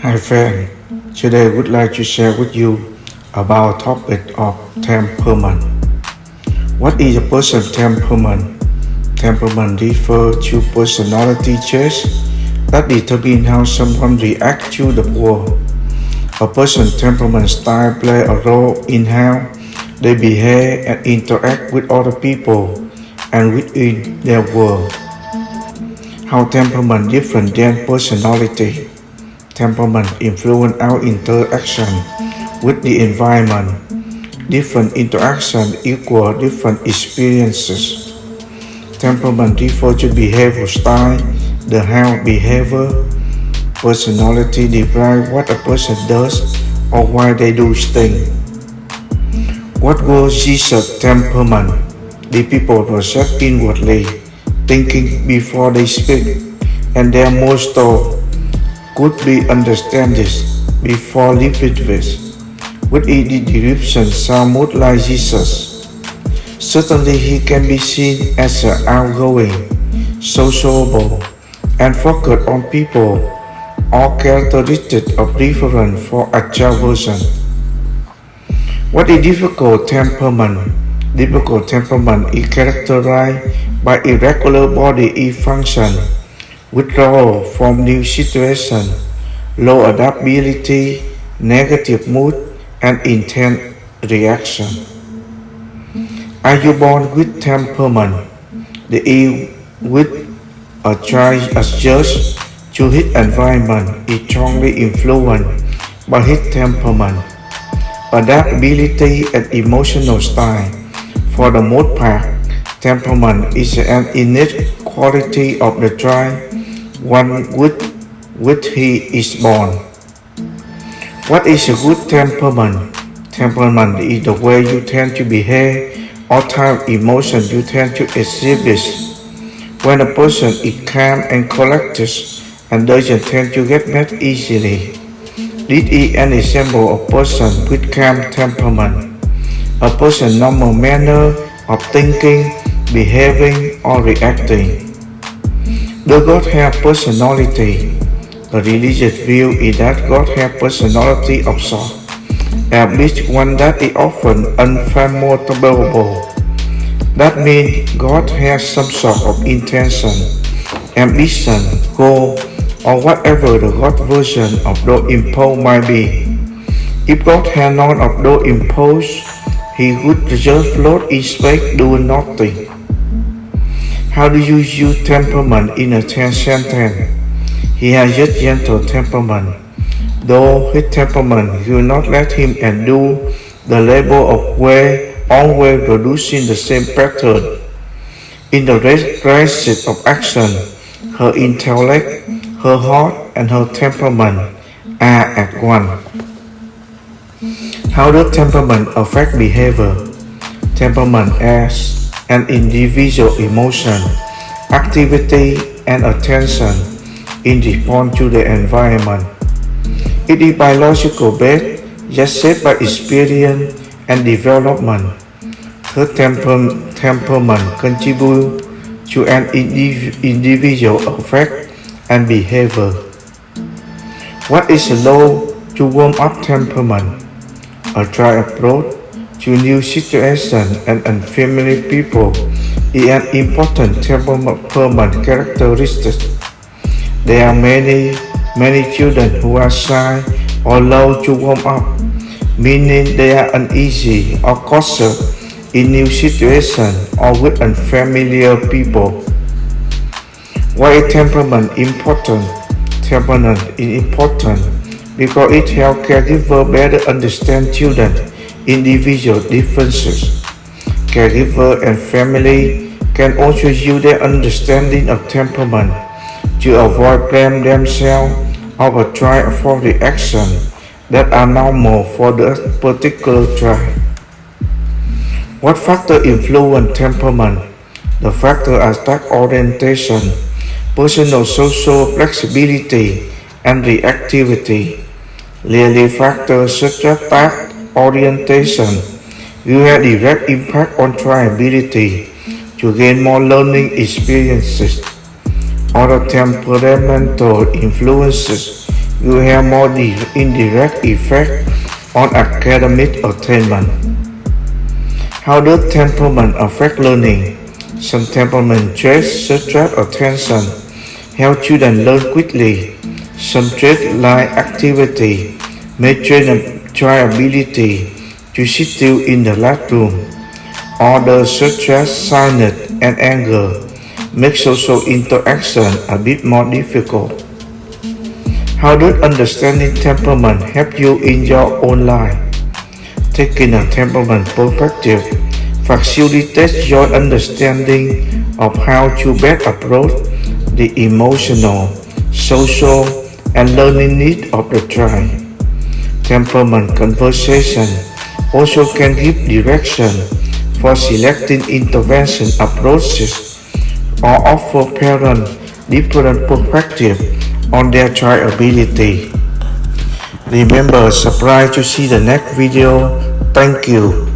Hi friend, today I would like to share with you about topic of temperament. What is a person's temperament? Temperament refers to personality traits that determine how someone reacts to the world. A person's temperament style play a role in how they behave and interact with other people and within their world. How temperament different than personality. Temperament influence our interaction with the environment. Different interaction equal different experiences. Temperament refers to behavior style, the how behavior. Personality describe what a person does or why they do things. What was Jesus' temperament? The people were set inwardly, thinking before they speak, and their most thought could be understand this before living with. With the description somewhat like Jesus. Certainly he can be seen as an outgoing, sociable, and focused on people, all characteristics of preference for extraversion. What is difficult temperament? Difficult temperament is characterized by irregular body function, withdrawal from new situation, low adaptability, negative mood, and intense reaction. Are you born with temperament? The E with a child adjusts to his environment is strongly influenced by his temperament, adaptability, and emotional style. For the most part, temperament is an innate quality of the child, one with which he is born. What is a good temperament? Temperament is the way you tend to behave or type emotion you tend to exhibit. When a person is calm and collected and doesn't tend to get mad easily. This is an example of person with calm temperament a person's normal manner of thinking, behaving, or reacting. Does God have personality? The religious view is that God has personality of sort, at least one that is often unfathomable. That means God has some sort of intention, ambition, goal, or whatever the God version of those impulse might be. If God had none of those impulses, he would just float in space doing nothing. How do you use temperament in a sentence? He has a gentle temperament. Though his temperament will not let him undo the labor of way always producing the same pattern. In the crisis of action, her intellect, her heart, and her temperament are at one. How does temperament affect behavior? Temperament as an individual emotion, activity, and attention in response to the environment. It is biological based, yet shaped by experience and development. Her temper temperament contributes to an indiv individual affect and behavior. What is a low to warm up temperament? a dry approach to new situations and unfamiliar people is an important temperament characteristic. There are many, many children who are shy or low to warm up, meaning they are uneasy or cautious in new situations or with unfamiliar people. Why is temperament important? Temperament is important because it helps caregiver better understand children individual differences. Caregiver and family can also use their understanding of temperament to avoid blame themselves or try for reaction that are normal for the particular child. What factor influence temperament? The factor are task orientation, personal social flexibility, and reactivity. Clearly factors such as task orientation will have direct impact on try ability to gain more learning experiences. Other temperamental influences will have more indirect effect on academic attainment. How does temperament affect learning? Some temperament traits such as attention help children learn quickly. Some traits like activity may train a child ability to sit still in the classroom. Others such as shyness and anger make social interaction a bit more difficult. How does understanding temperament help you in your own life? Taking a temperament perspective facilitates your understanding of how to best approach the emotional, social, and learning needs of the child. Temperament conversation also can give direction for selecting intervention approaches or offer parents different perspectives on their child ability. Remember, subscribe to see the next video. Thank you.